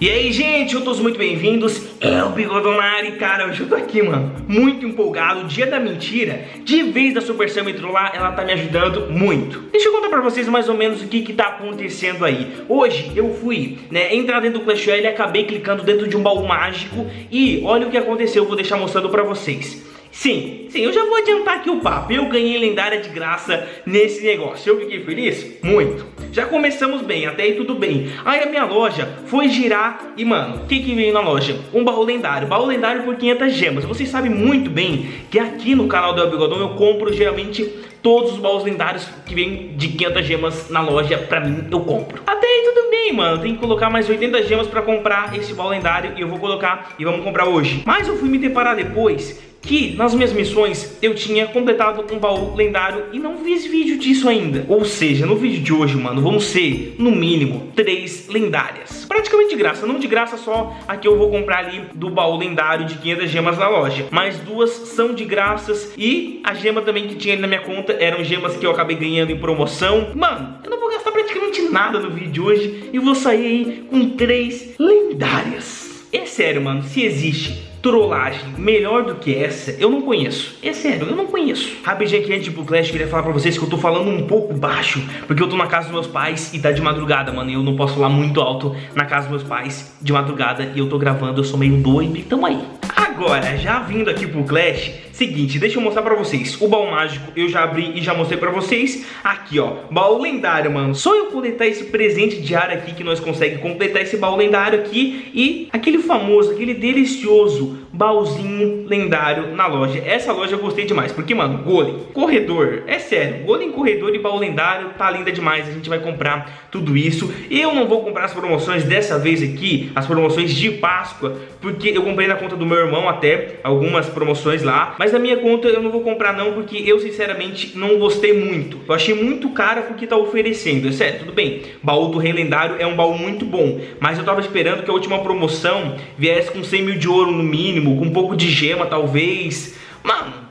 E aí, gente, eu todos muito bem-vindos, é o Bigodonari, cara, eu tô aqui, mano, muito empolgado, dia da mentira, de vez da Supercell me trollar, ela tá me ajudando muito. Deixa eu contar pra vocês mais ou menos o que que tá acontecendo aí. Hoje eu fui, né, entrar dentro do Clash Royale e acabei clicando dentro de um baú mágico e olha o que aconteceu, eu vou deixar mostrando pra vocês. Sim, sim, eu já vou adiantar aqui o papo. Eu ganhei lendária de graça nesse negócio. Eu fiquei feliz? Muito. Já começamos bem, até aí tudo bem. Aí a minha loja foi girar e, mano, o que que veio na loja? Um baú lendário. Baú lendário por 500 gemas. Vocês sabem muito bem que aqui no canal do El Bigodão eu compro geralmente todos os baús lendários que vêm de 500 gemas na loja, pra mim, eu compro. Até aí tudo bem, mano. Tem que colocar mais 80 gemas pra comprar esse baú lendário e eu vou colocar e vamos comprar hoje. Mas eu fui me deparar depois que nas minhas missões eu tinha completado um baú lendário e não fiz vídeo disso ainda. Ou seja, no vídeo de hoje, mano, vão ser, no mínimo, três lendárias. Praticamente de graça, não de graça só a que eu vou comprar ali do baú lendário de 500 gemas na loja. Mas duas são de graças e a gema também que tinha ali na minha conta eram gemas que eu acabei ganhando em promoção. Mano, eu não vou gastar praticamente nada no vídeo de hoje e vou sair aí com três lendárias. É sério, mano, se existe trollagem melhor do que essa, eu não conheço. É sério, eu não conheço. Aqui antes pro Clash, queria falar pra vocês que eu tô falando um pouco baixo, porque eu tô na casa dos meus pais e tá de madrugada, mano, e eu não posso falar muito alto na casa dos meus pais de madrugada e eu tô gravando, eu sou meio doido, então aí. Agora, já vindo aqui pro Clash, seguinte, deixa eu mostrar pra vocês. O baú mágico eu já abri e já mostrei pra vocês. Aqui, ó, baú lendário, mano. Só eu coletar esse presente diário aqui que nós conseguimos completar esse baú lendário aqui. E aquele famoso, aquele delicioso baúzinho lendário na loja. Essa loja eu gostei demais, porque, mano, golem, corredor, é sério, golem, corredor e baú lendário tá linda demais. A gente vai comprar tudo isso. Eu não vou comprar as promoções dessa vez aqui, as promoções de Páscoa, porque eu comprei na conta do meu irmão até algumas promoções lá, mas na minha conta eu não vou comprar não, porque eu sinceramente não gostei muito. Eu achei muito caro porque tá oferecendo, é sério, tudo bem. Baú do Rei Lendário é um baú muito bom, mas eu tava esperando que a última promoção viesse com 100 mil de ouro no mínimo, com um pouco de gema talvez. Mano,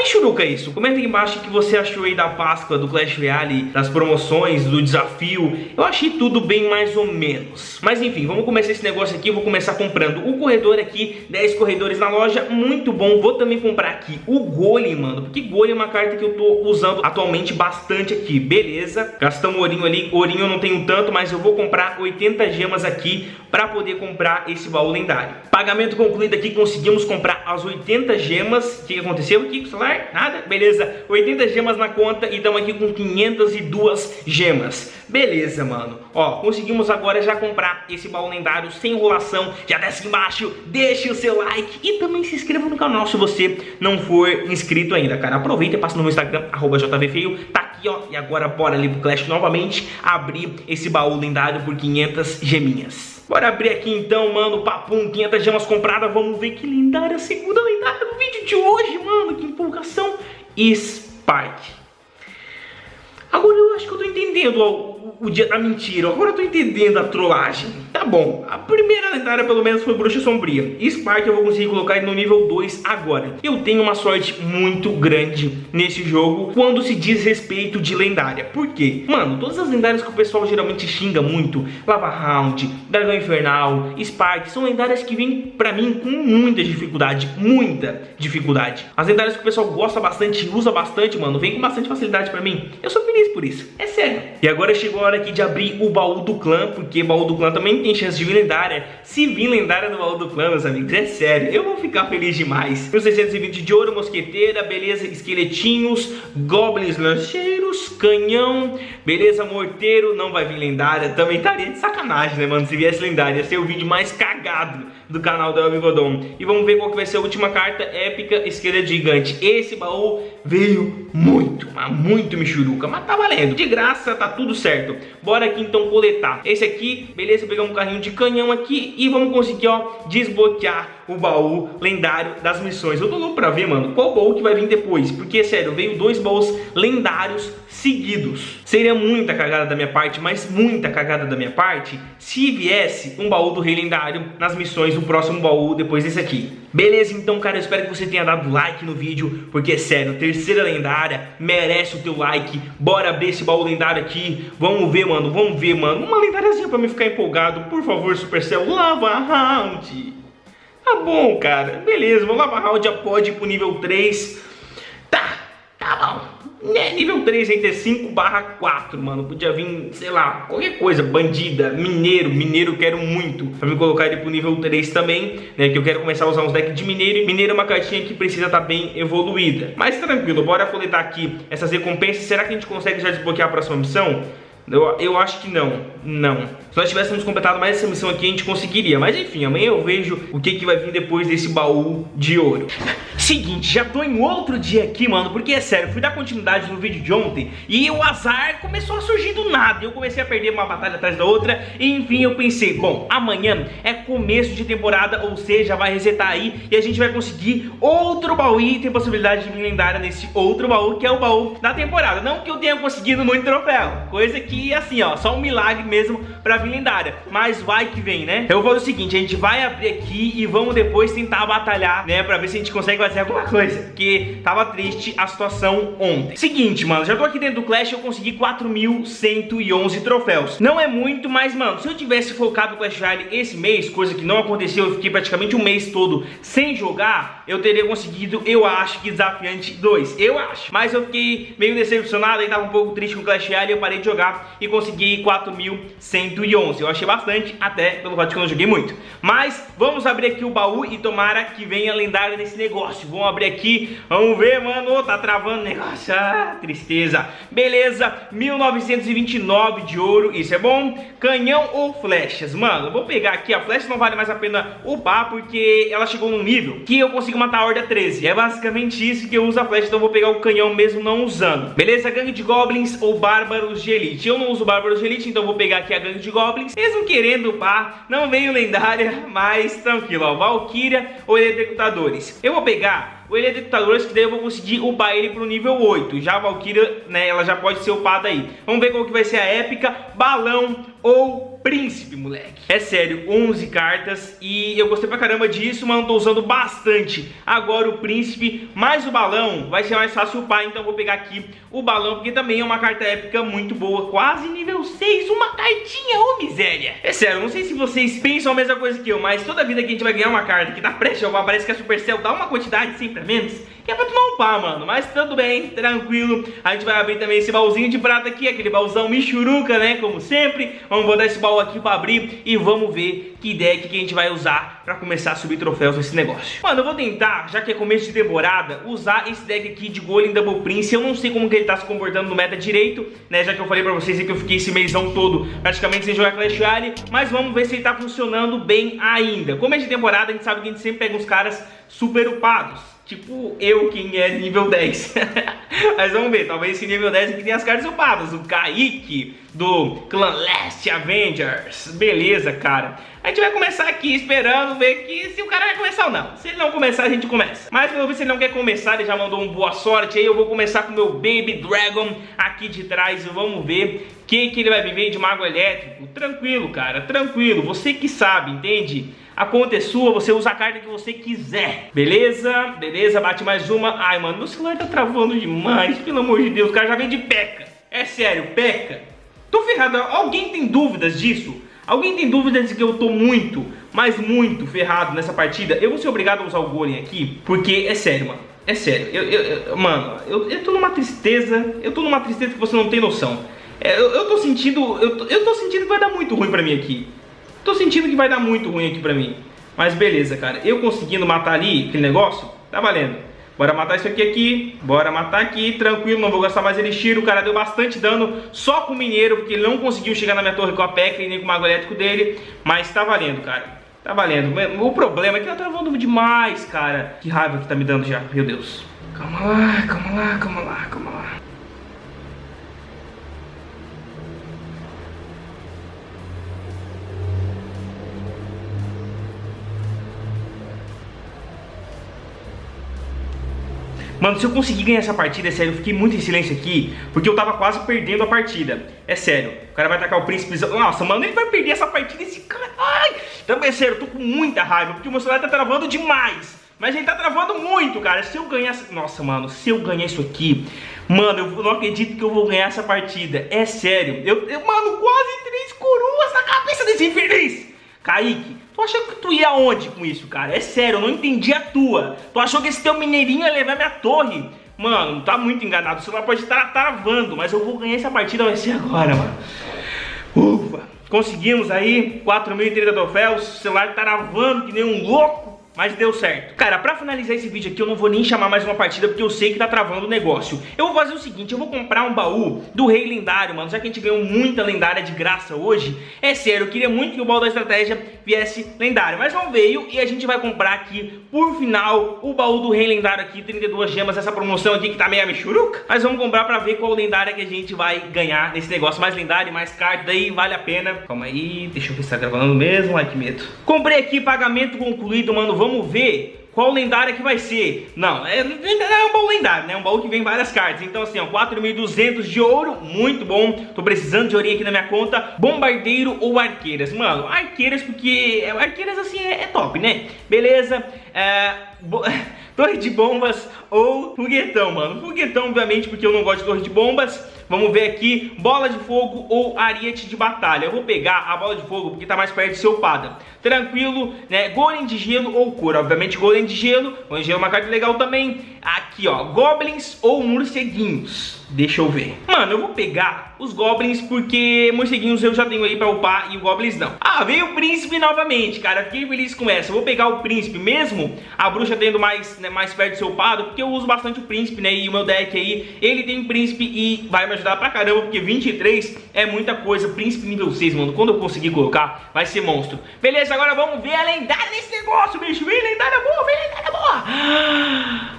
Michuruca isso. Comenta embaixo o que você achou aí da Páscoa, do Clash Royale, das promoções, do desafio. Eu achei tudo bem mais ou menos. Mas enfim, vamos começar esse negócio aqui. Eu vou começar comprando o corredor aqui, 10 corredores na loja, muito bom. Vou também comprar aqui o Golem, mano, porque Golem é uma carta que eu tô usando atualmente bastante aqui. Beleza, gastamos ourinho ali. Ourinho eu não tenho tanto, mas eu vou comprar 80 gemas aqui pra poder comprar esse baú lendário. Pagamento concluído aqui, conseguimos comprar as 80 gemas. O que aconteceu aqui com o celular? Nada? Beleza, 80 gemas na conta e estamos aqui com 502 gemas. Beleza, mano. Ó, conseguimos agora já comprar esse baú lendário sem enrolação. Já desce embaixo, deixe o seu like e também se inscreva no canal se você não for inscrito ainda, cara. Aproveita e passa no meu Instagram, arroba jvfeio. Tá aqui, ó. E agora bora ali pro Clash novamente abrir esse baú lendário por 500 geminhas. Bora abrir aqui então, mano, papum, 500 gemas compradas. Vamos ver que lendária, segunda lendária no vídeo de hoje, mano. Que empolgação. Spark. Agora eu acho que eu tô entendendo o, o, dia da mentira. Agora eu tô entendendo a trollagem. Tá bom, a primeira lendária pelo menos foi Bruxa Sombria. Spark eu vou conseguir colocar no nível 2 agora. Eu tenho uma sorte muito grande nesse jogo quando se diz respeito de lendária. Por quê? Mano, todas as lendárias que o pessoal geralmente xinga muito, Lava Round, Dragão Infernal, Spark, são lendárias que vêm pra mim com muita dificuldade, muita dificuldade. As lendárias que o pessoal gosta bastante, usa bastante, mano, vem com bastante facilidade pra mim. Eu sou feliz por isso, é sério. E agora chegou a hora aqui de abrir o baú do clã, porque baú do clã também tem tem chance de vir lendária. Se vir lendária no baú do clã, meus amigos, é sério, eu vou ficar feliz demais. 1620 de ouro, mosqueteira, beleza, esqueletinhos, goblins lancheiros, canhão, beleza, morteiro, não vai vir lendária. Também estaria de sacanagem, né, mano, se viesse lendária. Ia ser o vídeo mais cagado do canal do Elbigodon. E vamos ver qual que vai ser a última carta épica, esqueleto gigante. Esse baú veio muito, mas muito michuruca, mas tá valendo. De graça, tá tudo certo. Bora aqui então coletar. Esse aqui, beleza, pegar um carrinho de canhão aqui e vamos conseguir, ó, desbloquear o baú lendário das missões. Eu tô louco pra ver, mano, qual baú que vai vir depois. Porque, sério, veio dois baús lendários seguidos. Seria muita cagada da minha parte, mas muita cagada da minha parte, se viesse um baú do Rei Lendário nas missões, o próximo baú depois desse aqui. Beleza, então, cara, eu espero que você tenha dado like no vídeo, porque, sério, terceira lendária merece o teu like. Bora abrir esse baú lendário aqui. Vamos ver, mano, vamos ver, mano. Uma lendáriazinha pra me ficar empolgado. Por favor, Supercell, lava round. Tá bom, cara. Beleza, vamos lavar round, já pode ir pro nível 3. Tá, tá bom. É, nível 3 aí ter 5 barra 4, mano. Podia vir, sei lá, qualquer coisa. Bandida, mineiro. Mineiro quero muito. Pra me colocar ele pro nível 3 também, né? Que eu quero começar a usar uns decks de mineiro. E mineiro é uma cartinha que precisa estar tá bem evoluída. Mas tranquilo, bora coletar aqui essas recompensas. Será que a gente consegue já desbloquear a próxima missão? Eu, eu acho que não, não. Se nós tivéssemos completado mais essa missão aqui, a gente conseguiria. Mas enfim, amanhã eu vejo o que, que vai vir depois desse baú de ouro. Seguinte, já tô em outro dia aqui, mano, porque é sério, fui dar continuidade no vídeo de ontem e o azar começou a surgir do nada. Eu comecei a perder uma batalha atrás da outra e enfim eu pensei, bom, amanhã é começo de temporada, ou seja, vai resetar aí e a gente vai conseguir outro baú e tem possibilidade de vir lendária nesse outro baú, que é o baú da temporada. Não que eu tenha conseguido muito troféu, coisa que assim, ó, só um milagre mesmo pra vir lendária, mas vai que vem, né? Eu vou fazer o seguinte, a gente vai abrir aqui e vamos depois tentar batalhar, né, pra ver se a gente consegue fazer alguma coisa, porque tava triste a situação ontem. Seguinte, mano, já tô aqui dentro do Clash, eu consegui 4.111 troféus. Não é muito, mas, mano, se eu tivesse focado no Clash Royale esse mês, coisa que não aconteceu, eu fiquei praticamente um mês todo sem jogar, eu teria conseguido, eu acho que Desafiante 2, eu acho. Mas eu fiquei meio decepcionado, e tava um pouco triste com Clash Royale, eu parei de jogar e consegui 4.111. Eu achei bastante, até pelo fato de que eu não joguei muito. Mas vamos abrir aqui o baú e tomara que venha lendária nesse negócio. Vamos abrir aqui, vamos ver, mano, tá travando o negócio, ah, tristeza. Beleza, 1929 de ouro, isso é bom. Canhão ou flechas? Mano, vou pegar aqui, a flecha não vale mais a pena upar porque ela chegou num nível que eu consigo matar a horda 13. É basicamente isso que eu uso a flecha, então vou pegar o canhão mesmo não usando. Beleza, gangue de goblins ou bárbaros de elite? Eu não uso bárbaros de elite, então vou pegar aqui a gangue de goblins. Mesmo querendo upar, não veio lendária, mas tranquilo, ó. Valkyria ou executadores. Eu vou pegar o ele detectadores que daí eu vou conseguir upar ele pro nível 8. Já a Valkyria, né, ela já pode ser upada aí. Vamos ver qual que vai ser a épica, balão ou príncipe, moleque. É sério, 11 cartas e eu gostei pra caramba disso, mas não tô usando bastante. Agora o príncipe mais o balão vai ser mais fácil upar, então eu vou pegar aqui o balão, porque também é uma carta épica muito boa, quase nível 6, uma cartinha, ô miséria. É sério, não sei se vocês pensam a mesma coisa que eu, mas toda vida que a gente vai ganhar uma carta que tá prestes a upar, parece que a Supercell dá uma quantidade sempre menos, que é pra tu não upar, mano. Mas tudo bem, tranquilo. A gente vai abrir também esse baúzinho de prata aqui, aquele baúzão michuruca, né, como sempre. Vamos botar esse baú aqui pra abrir e vamos ver que deck que a gente vai usar pra começar a subir troféus nesse negócio. Mano, eu vou tentar, já que é começo de temporada, usar esse deck aqui de Golem Double Prince. Eu não sei como que ele tá se comportando no meta direito, né, já que eu falei pra vocês que eu fiquei esse mêsão todo praticamente sem jogar Clash Royale. Mas vamos ver se ele tá funcionando bem ainda. Começo de temporada, a gente sabe que a gente sempre pega uns caras super upados. Tipo eu, quem é nível 10. Mas vamos ver, talvez esse nível 10 aqui tenha as cartas upadas. O Kaique, do Clan Last Avengers. Beleza, cara. A gente vai começar aqui esperando ver que se o cara vai começar ou não. Se ele não começar, a gente começa. Mas pelo visto ele não quer começar, ele já mandou um boa sorte aí. Eu vou começar com o meu Baby Dragon aqui de trás. Vamos ver o que, que ele vai viver de Mago Elétrico. Tranquilo, cara, tranquilo. Você que sabe, entende? A conta é sua, você usa a carta que você quiser. Beleza? Beleza, bate mais uma. Ai, mano, meu celular tá travando demais. Pelo amor de Deus, o cara já vem de peca. É sério, peca. Tô ferrado. Alguém tem dúvidas disso? Alguém tem dúvidas de que eu tô muito, mas muito ferrado nessa partida? Eu vou ser obrigado a usar o Golem aqui, porque é sério, mano. É sério, eu, eu, eu mano, eu, eu tô numa tristeza, eu tô numa tristeza que você não tem noção. É, eu, eu tô sentindo, eu, eu tô sentindo que vai dar muito ruim pra mim aqui. Tô sentindo que vai dar muito ruim aqui pra mim. Mas beleza, cara. Eu conseguindo matar ali aquele negócio, tá valendo. Bora matar isso aqui aqui. Bora matar aqui, tranquilo. Não vou gastar mais elixir. O cara deu bastante dano só com o mineiro, porque ele não conseguiu chegar na minha torre com a PEC e nem com o mago elétrico dele. Mas tá valendo, cara. Tá valendo. O problema é que tá travando demais, cara. Que raiva que tá me dando já. Meu Deus. Calma lá, calma lá, calma lá, calma lá. Mano, se eu conseguir ganhar essa partida, é sério, eu fiquei muito em silêncio aqui, porque eu tava quase perdendo a partida. É sério, o cara vai atacar o príncipe... Nossa, mano, ele vai perder essa partida, esse cara... Ai! Também, é sério, eu tô com muita raiva, porque o meu celular tá travando demais. Mas ele tá travando muito, cara. Se eu ganhar... Nossa, mano, se eu ganhar isso aqui... Mano, eu não acredito que eu vou ganhar essa partida. É sério. Eu, eu mano, quase três coroas na cabeça desse infeliz. Kaique, tu achou que tu ia aonde com isso, cara? É sério, eu não entendi a tua. Tu achou que esse teu mineirinho ia levar minha torre? Mano, tá muito enganado. O celular pode estar travando, mas eu vou ganhar essa partida, vai ser agora, mano. Ufa. Conseguimos aí 4.030 troféus, o celular travando que nem um louco mas deu certo. Cara, pra finalizar esse vídeo aqui, eu não vou nem chamar mais uma partida, porque eu sei que tá travando o negócio. Eu vou fazer o seguinte, eu vou comprar um baú do rei lendário, mano, já que a gente ganhou muita lendária de graça hoje. É sério, eu queria muito que o baú da estratégia lendário, mas não veio e a gente vai comprar aqui, por final, o baú do rei lendário aqui, 32 gemas, essa promoção aqui que tá meio michuruca. Mas vamos comprar pra ver qual lendária que a gente vai ganhar nesse negócio. Mais lendário, mais carta, daí vale a pena. Calma aí, deixa eu ver se tá gravando mesmo, ai que medo. Comprei aqui, pagamento concluído, mano, vamos ver qual lendária que vai ser. Não, é, é um baú lendário, né? Um baú que vem várias cartas. Então assim, ó, 4.200 de ouro, muito bom. Tô precisando de ourinho aqui na minha conta. Bombardeiro ou arqueiras? Mano, arqueiras porque... É, arqueiras assim é, é top, né? Beleza. É... torre de bombas ou foguetão, mano. Foguetão, obviamente, porque eu não gosto de torre de bombas. Vamos ver aqui, bola de fogo ou ariete de batalha. Eu vou pegar a bola de fogo porque tá mais perto de ser upada. Tranquilo, né? Golem de gelo ou cor. Obviamente golem de gelo. Golem de gelo é uma carta legal também. Aqui, ó, goblins ou morceguinhos. Deixa eu ver. Mano, eu vou pegar os goblins porque morceguinhos eu já tenho aí pra upar e o goblins não. Ah, veio o príncipe novamente, cara. Fiquei feliz com essa. Eu vou pegar o príncipe mesmo, a bruxa tendo mais, né, mais perto de ser upado, porque eu uso bastante o príncipe, né? E o meu deck aí, ele tem príncipe e vai me ajudar pra caramba, porque 23 é muita coisa. Príncipe nível 6, mano. Quando eu conseguir colocar, vai ser monstro. Beleza, agora vamos ver a lendária desse negócio, bicho. Vem lendária boa, vem lendária boa.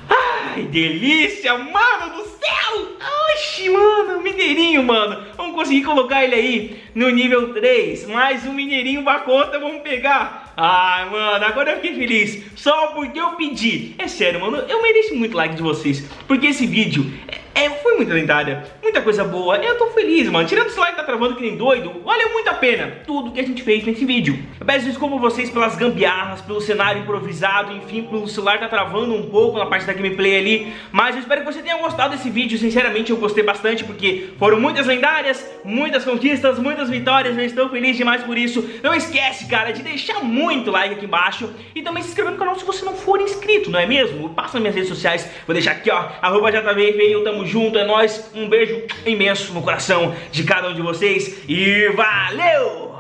Ai, delícia, mano do céu. Oxi, mano, mineirinho, mano. Vamos conseguir colocar ele aí no nível 3. Mais um mineirinho pra conta, vamos pegar. Ai, mano, agora eu fiquei feliz. Só porque eu pedi. É sério, mano, eu mereço muito like de vocês. Porque esse vídeo é, foi muito lendária, muita coisa boa. Eu tô feliz, mano. Tirando esse like tá travando que nem doido, valeu muito a pena tudo que a gente fez nesse vídeo. Eu peço desculpa vocês pelas gambiarras, pelo cenário improvisado, enfim, pelo celular tá travando um pouco na parte da gameplay ali. Mas eu espero que você tenha gostado desse vídeo. Sinceramente, eu gostei bastante porque foram muitas lendárias, muitas conquistas, muitas vitórias. Eu estou feliz demais por isso. Não esquece, cara, de deixar muito like aqui embaixo e também se inscrever no canal se você não for inscrito, não é mesmo? Passa nas minhas redes sociais, vou deixar aqui, ó, arroba JVF, eu tamo junto, é nóis. Um beijo imenso no coração de cada um de vocês e valeu!